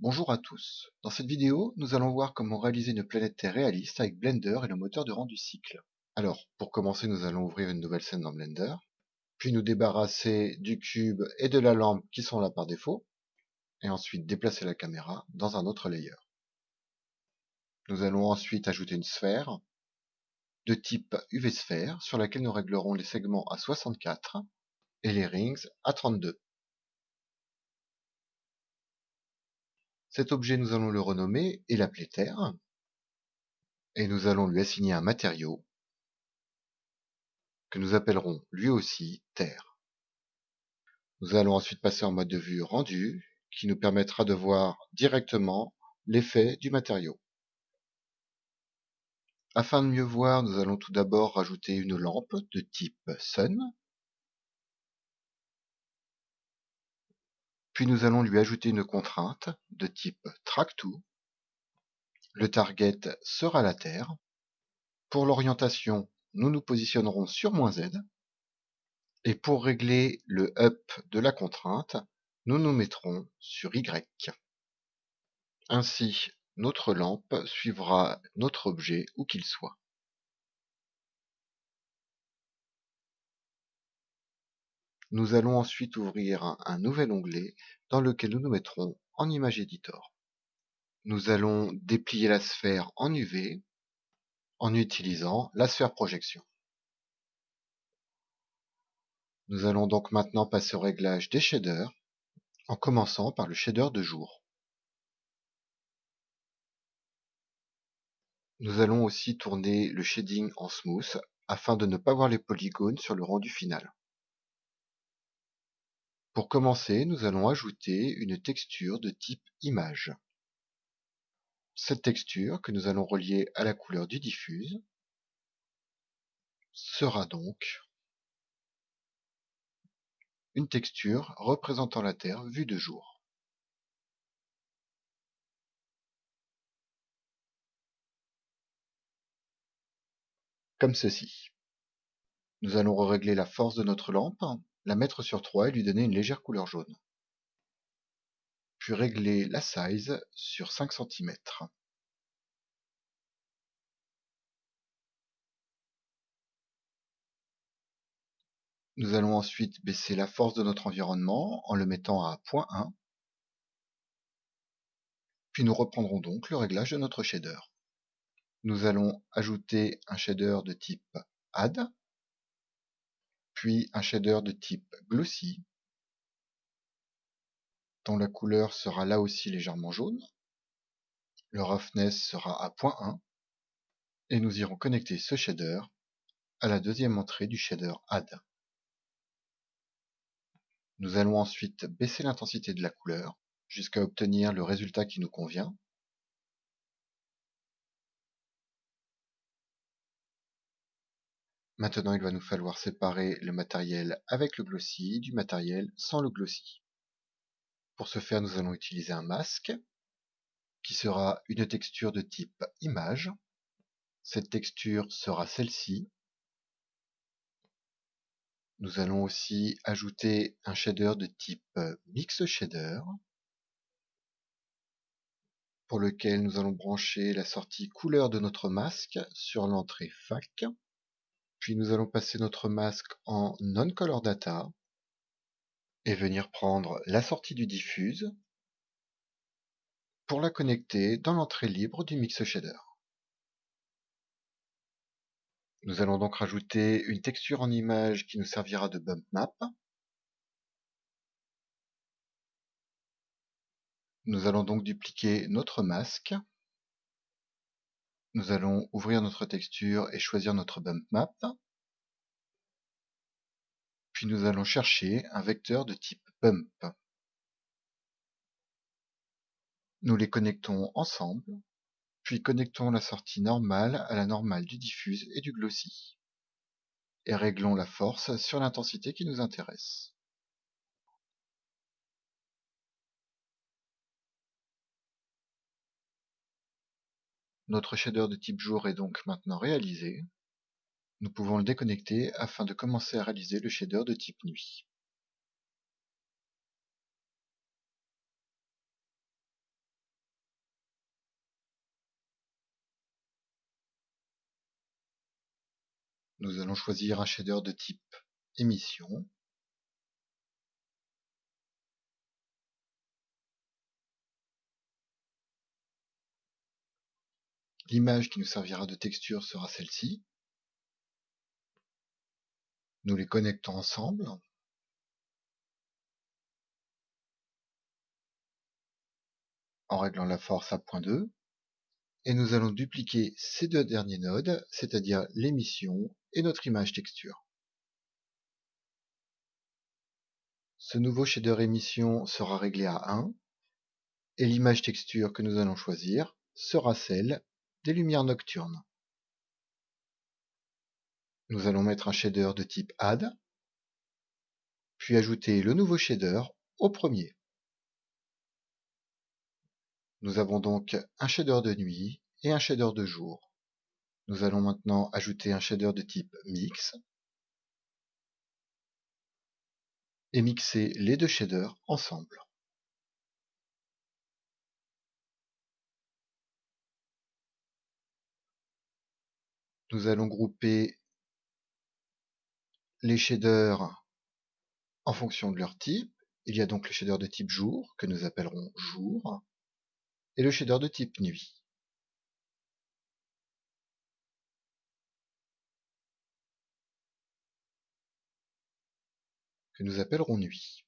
Bonjour à tous. Dans cette vidéo, nous allons voir comment réaliser une planète Terre réaliste avec Blender et le moteur de rendu cycle. Alors, pour commencer, nous allons ouvrir une nouvelle scène dans Blender, puis nous débarrasser du cube et de la lampe qui sont là par défaut, et ensuite déplacer la caméra dans un autre layer. Nous allons ensuite ajouter une sphère de type UV sphère sur laquelle nous réglerons les segments à 64 et les rings à 32. Cet objet, nous allons le renommer et l'appeler Terre. Et nous allons lui assigner un matériau que nous appellerons lui aussi Terre. Nous allons ensuite passer en mode de vue rendu qui nous permettra de voir directement l'effet du matériau. Afin de mieux voir, nous allons tout d'abord rajouter une lampe de type Sun Puis nous allons lui ajouter une contrainte de type track_to. Le target sera la Terre. Pour l'orientation, nous nous positionnerons sur "-z". Et pour régler le up de la contrainte, nous nous mettrons sur Y. Ainsi, notre lampe suivra notre objet où qu'il soit. Nous allons ensuite ouvrir un nouvel onglet dans lequel nous nous mettrons en Image Editor. Nous allons déplier la sphère en UV en utilisant la sphère projection. Nous allons donc maintenant passer au réglage des shaders en commençant par le shader de jour. Nous allons aussi tourner le shading en smooth afin de ne pas voir les polygones sur le rendu final. Pour commencer, nous allons ajouter une texture de type image. Cette texture, que nous allons relier à la couleur du diffuse, sera donc une texture représentant la Terre vue de jour. Comme ceci. Nous allons régler la force de notre lampe la mettre sur 3 et lui donner une légère couleur jaune. Puis régler la size sur 5 cm. Nous allons ensuite baisser la force de notre environnement en le mettant à 0.1. Puis nous reprendrons donc le réglage de notre shader. Nous allons ajouter un shader de type Add puis un shader de type Glossy, dont la couleur sera là aussi légèrement jaune. Le roughness sera à 0.1 et nous irons connecter ce shader à la deuxième entrée du shader Add. Nous allons ensuite baisser l'intensité de la couleur jusqu'à obtenir le résultat qui nous convient Maintenant, il va nous falloir séparer le matériel avec le glossy du matériel sans le glossy. Pour ce faire, nous allons utiliser un masque qui sera une texture de type image. Cette texture sera celle-ci. Nous allons aussi ajouter un shader de type mix shader pour lequel nous allons brancher la sortie couleur de notre masque sur l'entrée fac. Puis nous allons passer notre masque en Non-Color Data et venir prendre la sortie du diffuse pour la connecter dans l'entrée libre du Mix Shader. Nous allons donc rajouter une texture en image qui nous servira de bump map. Nous allons donc dupliquer notre masque nous allons ouvrir notre texture et choisir notre bump map. Puis nous allons chercher un vecteur de type bump. Nous les connectons ensemble, puis connectons la sortie normale à la normale du diffuse et du glossy. Et réglons la force sur l'intensité qui nous intéresse. Notre shader de type jour est donc maintenant réalisé. Nous pouvons le déconnecter afin de commencer à réaliser le shader de type nuit. Nous allons choisir un shader de type émission L'image qui nous servira de texture sera celle-ci. Nous les connectons ensemble. en réglant la force à 0.2 et nous allons dupliquer ces deux derniers nodes, c'est-à-dire l'émission et notre image texture. Ce nouveau shader émission sera réglé à 1 et l'image texture que nous allons choisir sera celle des lumières nocturnes. Nous allons mettre un shader de type Add, puis ajouter le nouveau shader au premier. Nous avons donc un shader de nuit et un shader de jour. Nous allons maintenant ajouter un shader de type Mix et mixer les deux shaders ensemble. Nous allons grouper les shaders en fonction de leur type. Il y a donc le shader de type jour, que nous appellerons jour, et le shader de type nuit. que nous appellerons nuit.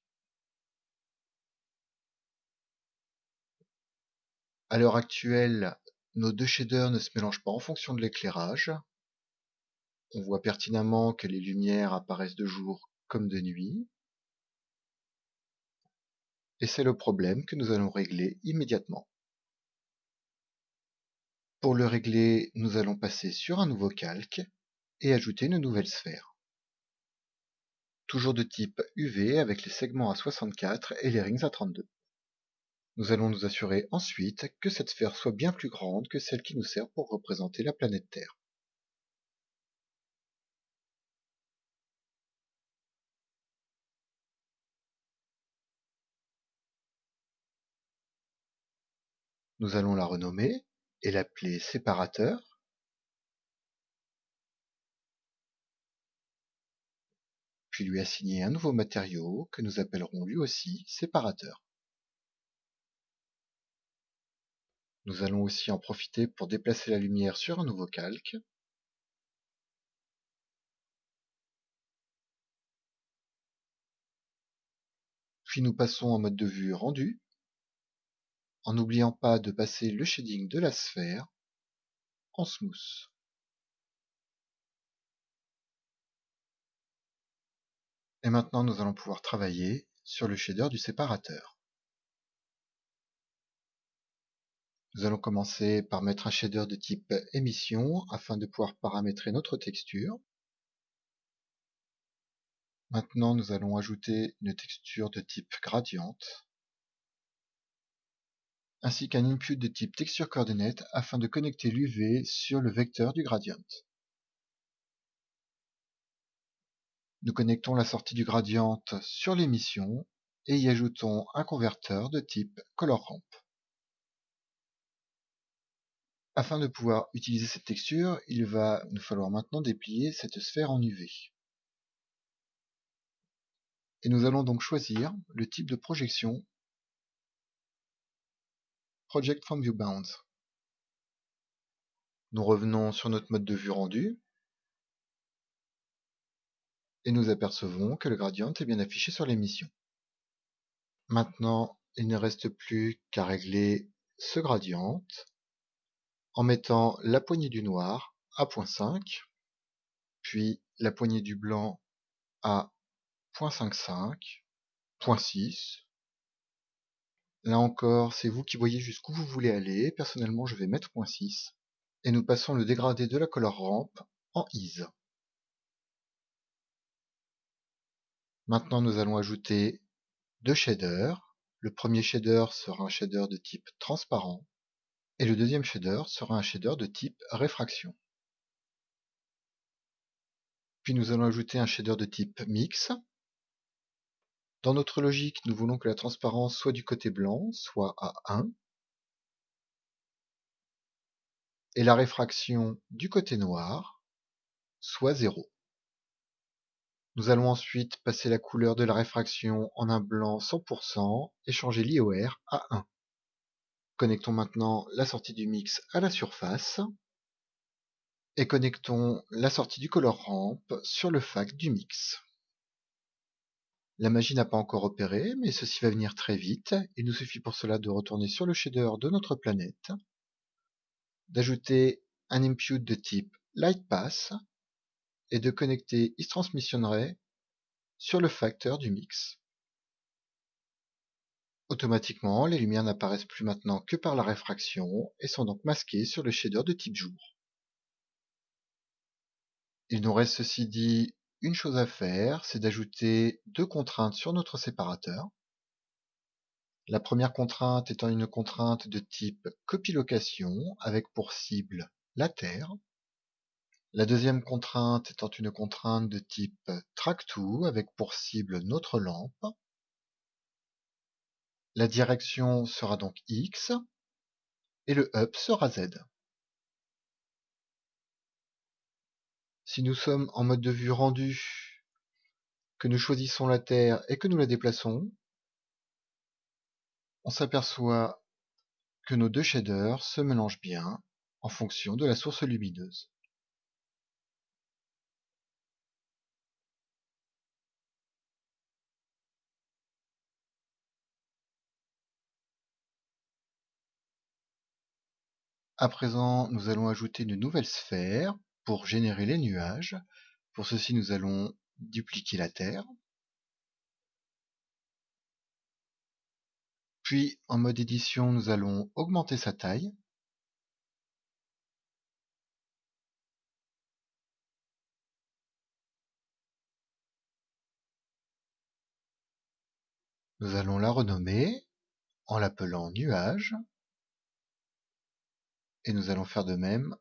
À l'heure actuelle, nos deux shaders ne se mélangent pas en fonction de l'éclairage. On voit pertinemment que les lumières apparaissent de jour comme de nuit. Et c'est le problème que nous allons régler immédiatement. Pour le régler, nous allons passer sur un nouveau calque et ajouter une nouvelle sphère. Toujours de type UV avec les segments à 64 et les rings à 32. Nous allons nous assurer ensuite que cette sphère soit bien plus grande que celle qui nous sert pour représenter la planète Terre. Nous allons la renommer et l'appeler séparateur. Puis lui assigner un nouveau matériau que nous appellerons lui aussi séparateur. Nous allons aussi en profiter pour déplacer la lumière sur un nouveau calque. Puis nous passons en mode de vue rendu en n'oubliant pas de passer le shading de la sphère en smooth. Et maintenant nous allons pouvoir travailler sur le shader du séparateur. Nous allons commencer par mettre un shader de type émission afin de pouvoir paramétrer notre texture. Maintenant nous allons ajouter une texture de type gradient ainsi qu'un input de type texture coordinate afin de connecter l'UV sur le vecteur du gradient. Nous connectons la sortie du gradient sur l'émission et y ajoutons un converteur de type color ramp. Afin de pouvoir utiliser cette texture, il va nous falloir maintenant déplier cette sphère en UV. Et nous allons donc choisir le type de projection Project from Viewbounds. Nous revenons sur notre mode de vue rendu et nous apercevons que le gradient est bien affiché sur l'émission. Maintenant, il ne reste plus qu'à régler ce gradient en mettant la poignée du noir à 0.5, puis la poignée du blanc à 0.55, 0.6, Là encore, c'est vous qui voyez jusqu'où vous voulez aller. Personnellement, je vais mettre .6. Et nous passons le dégradé de la color ramp en Ease. Maintenant, nous allons ajouter deux shaders. Le premier shader sera un shader de type transparent. Et le deuxième shader sera un shader de type réfraction. Puis nous allons ajouter un shader de type mix dans notre logique, nous voulons que la transparence soit du côté blanc, soit à 1, et la réfraction du côté noir soit 0. Nous allons ensuite passer la couleur de la réfraction en un blanc 100% et changer l'IOR à 1. Connectons maintenant la sortie du mix à la surface et connectons la sortie du color ramp sur le fac du mix. La magie n'a pas encore opéré, mais ceci va venir très vite. Il nous suffit pour cela de retourner sur le shader de notre planète, d'ajouter un impute de type LightPass et de connecter Ray sur le facteur du mix. Automatiquement, les lumières n'apparaissent plus maintenant que par la réfraction et sont donc masquées sur le shader de type jour. Il nous reste ceci dit une chose à faire, c'est d'ajouter deux contraintes sur notre séparateur. La première contrainte étant une contrainte de type copie-location avec pour cible la Terre. La deuxième contrainte étant une contrainte de type track-to avec pour cible notre lampe. La direction sera donc X et le up sera Z. Si nous sommes en mode de vue rendu, que nous choisissons la Terre et que nous la déplaçons, on s'aperçoit que nos deux shaders se mélangent bien en fonction de la source lumineuse. À présent, nous allons ajouter une nouvelle sphère pour générer les nuages. Pour ceci, nous allons dupliquer la Terre. Puis, en mode édition, nous allons augmenter sa taille. Nous allons la renommer en l'appelant nuage et nous allons faire de même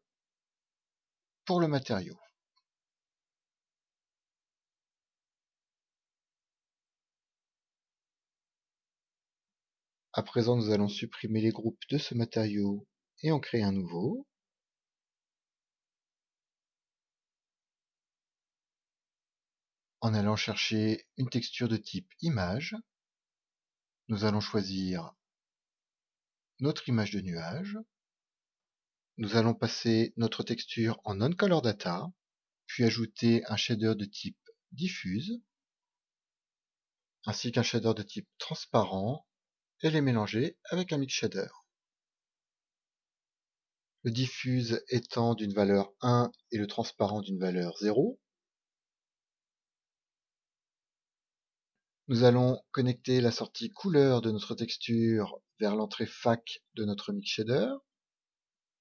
pour le matériau. À présent, nous allons supprimer les groupes de ce matériau et en créer un nouveau. En allant chercher une texture de type image, nous allons choisir notre image de nuage nous allons passer notre texture en non-color data, puis ajouter un shader de type diffuse, ainsi qu'un shader de type transparent, et les mélanger avec un mix shader. Le diffuse étant d'une valeur 1 et le transparent d'une valeur 0. Nous allons connecter la sortie couleur de notre texture vers l'entrée FAC de notre mix shader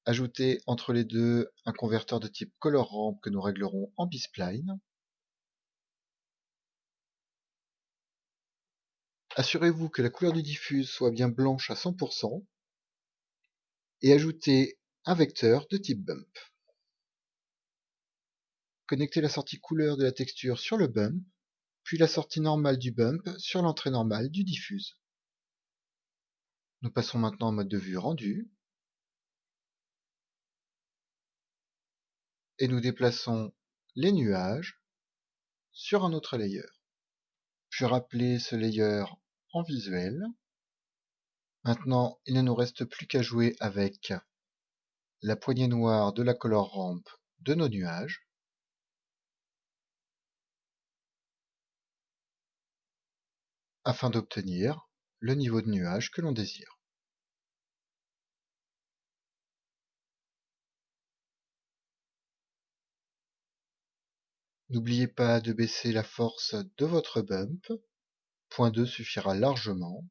Ajouter entre les deux un converteur de type color que nous réglerons en B-spline. Assurez-vous que la couleur du diffuse soit bien blanche à 100% et ajoutez un vecteur de type bump. Connectez la sortie couleur de la texture sur le bump, puis la sortie normale du bump sur l'entrée normale du diffuse. Nous passons maintenant en mode de vue rendu. Et nous déplaçons les nuages sur un autre layer. Je rappeler ce layer en visuel. Maintenant, il ne nous reste plus qu'à jouer avec la poignée noire de la color ramp de nos nuages. afin d'obtenir le niveau de nuage que l'on désire. N'oubliez pas de baisser la force de votre bump, point 2 suffira largement.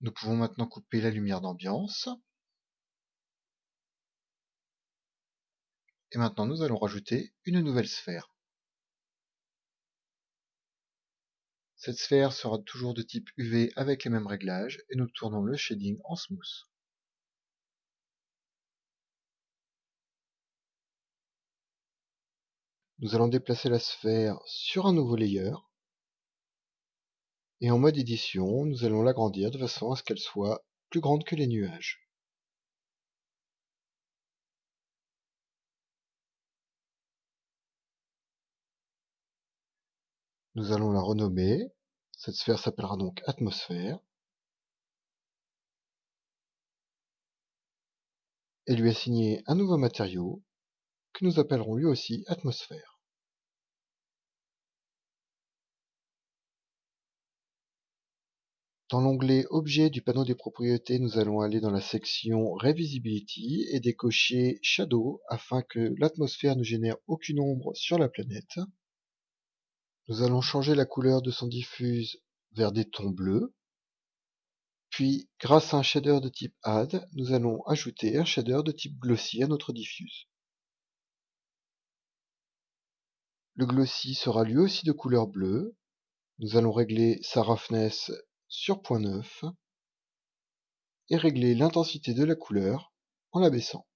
Nous pouvons maintenant couper la lumière d'ambiance. Et maintenant nous allons rajouter une nouvelle sphère. Cette sphère sera toujours de type UV avec les mêmes réglages et nous tournons le shading en smooth. Nous allons déplacer la sphère sur un nouveau layer Et en mode édition, nous allons l'agrandir de façon à ce qu'elle soit plus grande que les nuages. Nous allons la renommer. Cette sphère s'appellera donc atmosphère. Et lui assigner un nouveau matériau que nous appellerons lui aussi atmosphère. Dans l'onglet Objets du panneau des propriétés, nous allons aller dans la section Revisibility et décocher Shadow afin que l'atmosphère ne génère aucune ombre sur la planète. Nous allons changer la couleur de son diffuse vers des tons bleus. Puis, grâce à un shader de type Add, nous allons ajouter un shader de type Glossy à notre diffuse. Le Glossy sera lui aussi de couleur bleue. Nous allons régler sa roughness sur point 9 et régler l'intensité de la couleur en l'abaissant.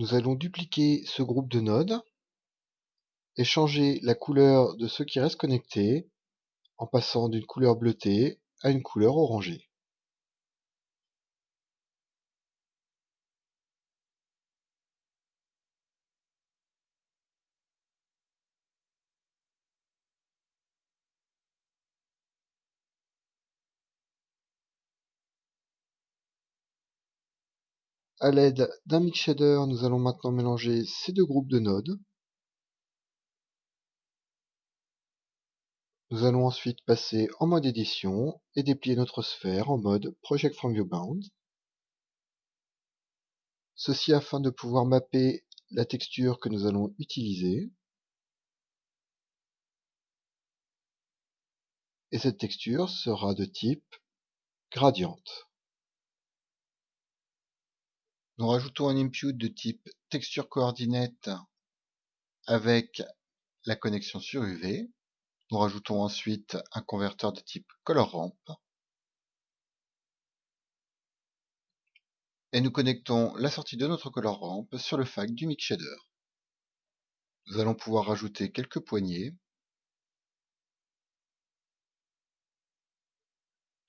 Nous allons dupliquer ce groupe de nodes et changer la couleur de ceux qui restent connectés en passant d'une couleur bleutée à une couleur orangée. À l'aide d'un mix shader, nous allons maintenant mélanger ces deux groupes de nodes. Nous allons ensuite passer en mode édition et déplier notre sphère en mode Project from Viewbound. Ceci afin de pouvoir mapper la texture que nous allons utiliser. Et cette texture sera de type gradient. Nous rajoutons un input de type texture coordinate avec la connexion sur UV. Nous rajoutons ensuite un converteur de type color ramp. Et nous connectons la sortie de notre color ramp sur le FAC du mix shader. Nous allons pouvoir rajouter quelques poignées.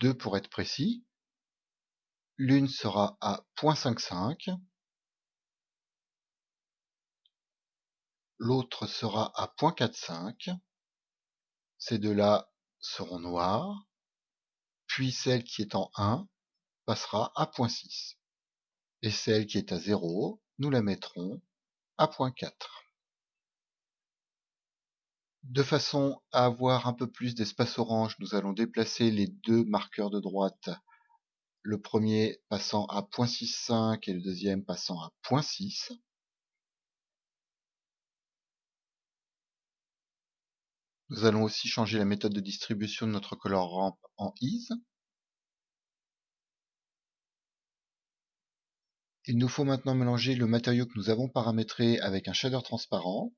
Deux pour être précis. L'une sera à 0.55, l'autre sera à 0.45. Ces deux-là seront noirs, puis celle qui est en 1 passera à 0.6. Et celle qui est à 0, nous la mettrons à 0.4. De façon à avoir un peu plus d'espace orange, nous allons déplacer les deux marqueurs de droite le premier passant à 0.65 et le deuxième passant à 0.6. Nous allons aussi changer la méthode de distribution de notre color ramp en Ease. Il nous faut maintenant mélanger le matériau que nous avons paramétré avec un shader transparent.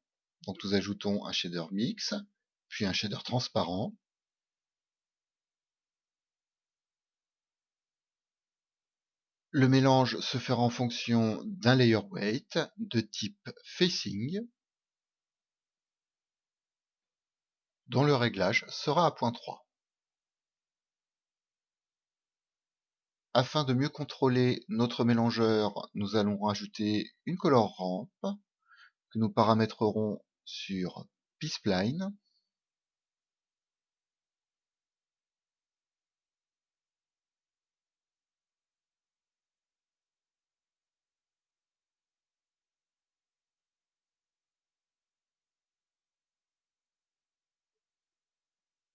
Donc nous ajoutons un shader mix, puis un shader transparent. Le mélange se fera en fonction d'un layer weight de type facing, dont le réglage sera à point 3. Afin de mieux contrôler notre mélangeur, nous allons rajouter une color ramp que nous paramétrerons sur PeacePline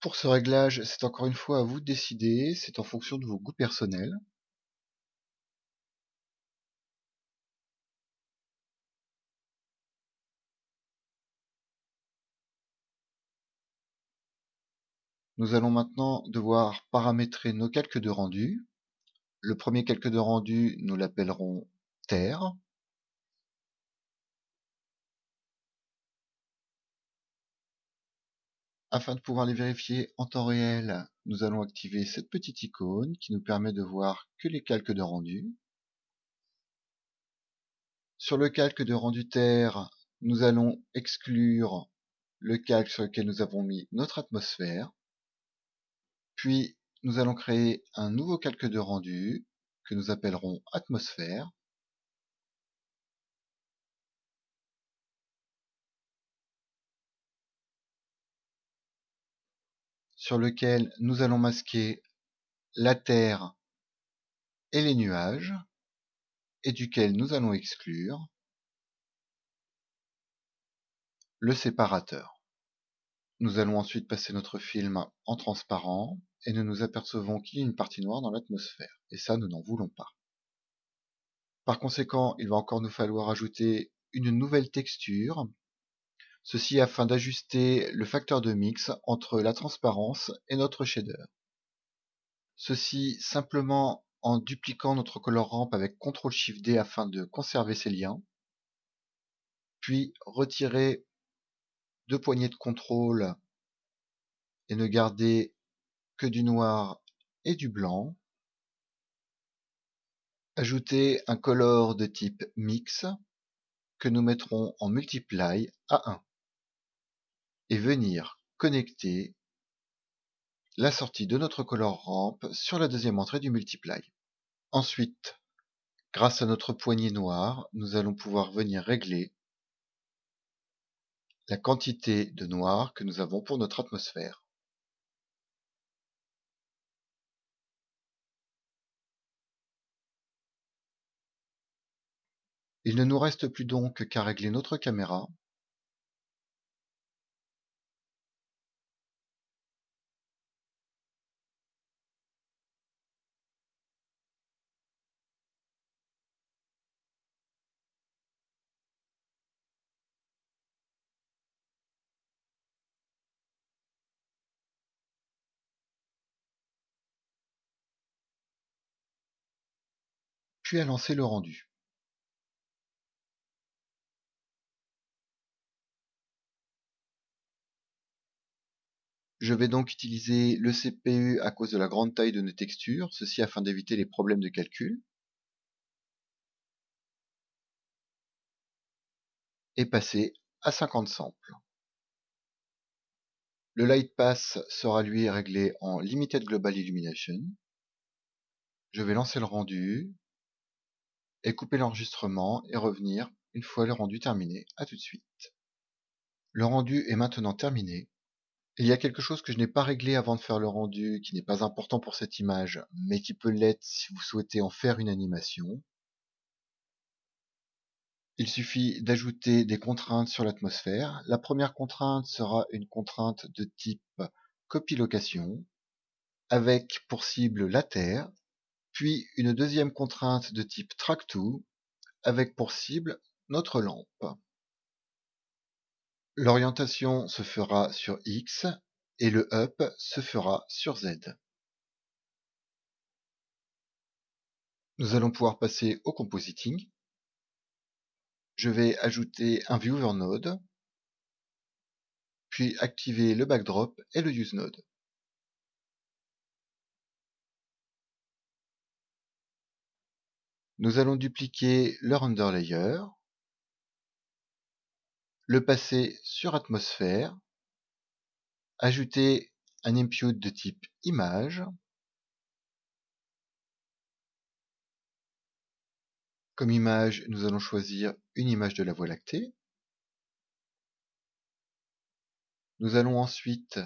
Pour ce réglage, c'est encore une fois à vous de décider, c'est en fonction de vos goûts personnels. Nous allons maintenant devoir paramétrer nos calques de rendu. Le premier calque de rendu, nous l'appellerons terre. Afin de pouvoir les vérifier en temps réel, nous allons activer cette petite icône qui nous permet de voir que les calques de rendu. Sur le calque de rendu terre, nous allons exclure le calque sur lequel nous avons mis notre atmosphère. Puis nous allons créer un nouveau calque de rendu que nous appellerons atmosphère. Sur lequel nous allons masquer la Terre et les nuages, et duquel nous allons exclure le séparateur. Nous allons ensuite passer notre film en transparent et nous nous apercevons qu'il y a une partie noire dans l'atmosphère. Et ça, nous n'en voulons pas. Par conséquent, il va encore nous falloir ajouter une nouvelle texture. Ceci afin d'ajuster le facteur de mix entre la transparence et notre shader. Ceci simplement en dupliquant notre color ramp avec CTRL SHIFT D afin de conserver ces liens. Puis retirer deux poignées de contrôle et ne garder que du noir et du blanc. Ajouter un color de type mix que nous mettrons en multiply à 1 et venir connecter la sortie de notre color ramp sur la deuxième entrée du multiply. Ensuite, grâce à notre poignée noire, nous allons pouvoir venir régler la quantité de noir que nous avons pour notre atmosphère. Il ne nous reste plus donc qu'à régler notre caméra. À lancer le rendu. Je vais donc utiliser le CPU à cause de la grande taille de nos textures, ceci afin d'éviter les problèmes de calcul. Et passer à 50 samples. Le Light Pass sera lui réglé en Limited Global Illumination. Je vais lancer le rendu, et couper l'enregistrement et revenir une fois le rendu terminé. A tout de suite. Le rendu est maintenant terminé. Il y a quelque chose que je n'ai pas réglé avant de faire le rendu, qui n'est pas important pour cette image, mais qui peut l'être si vous souhaitez en faire une animation. Il suffit d'ajouter des contraintes sur l'atmosphère. La première contrainte sera une contrainte de type copie location, avec pour cible la Terre, puis une deuxième contrainte de type track-to avec pour cible notre lampe. L'orientation se fera sur X et le up se fera sur Z. Nous allons pouvoir passer au compositing. Je vais ajouter un viewer node, puis activer le backdrop et le use node. Nous allons dupliquer le render layer, le passer sur atmosphère, ajouter un impute de type image, Comme image, nous allons choisir une image de la Voie lactée. Nous allons ensuite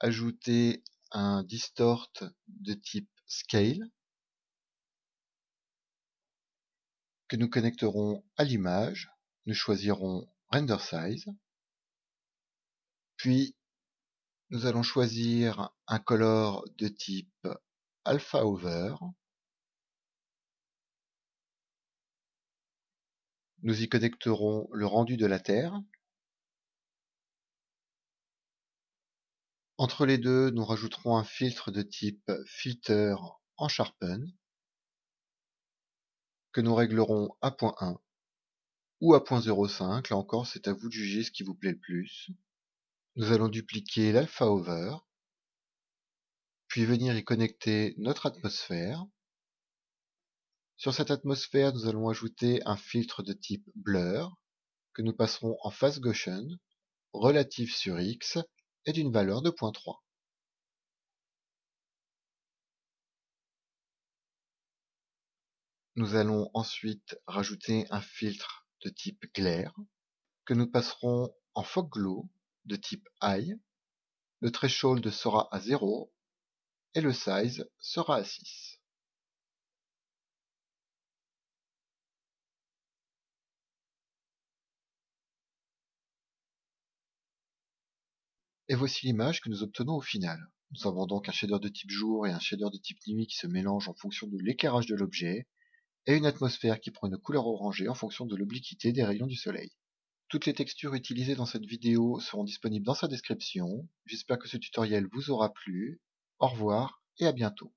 ajouter un distort de type scale. Que nous connecterons à l'image. Nous choisirons Render Size. Puis, nous allons choisir un color de type Alpha Over. Nous y connecterons le rendu de la Terre. Entre les deux, nous rajouterons un filtre de type Filter en Sharpen que nous réglerons à point 1 ou à point 0,5. Là encore, c'est à vous de juger ce qui vous plaît le plus. Nous allons dupliquer l'alpha over, puis venir y connecter notre atmosphère. Sur cette atmosphère, nous allons ajouter un filtre de type blur que nous passerons en face Gaussian relatif sur x est d'une valeur de 0.3. Nous allons ensuite rajouter un filtre de type Glare que nous passerons en Fog Glow de type High. Le threshold sera à 0 et le size sera à 6. Et voici l'image que nous obtenons au final. Nous avons donc un shader de type jour et un shader de type nuit qui se mélangent en fonction de l'éclairage de l'objet, et une atmosphère qui prend une couleur orangée en fonction de l'obliquité des rayons du soleil. Toutes les textures utilisées dans cette vidéo seront disponibles dans sa description. J'espère que ce tutoriel vous aura plu. Au revoir et à bientôt.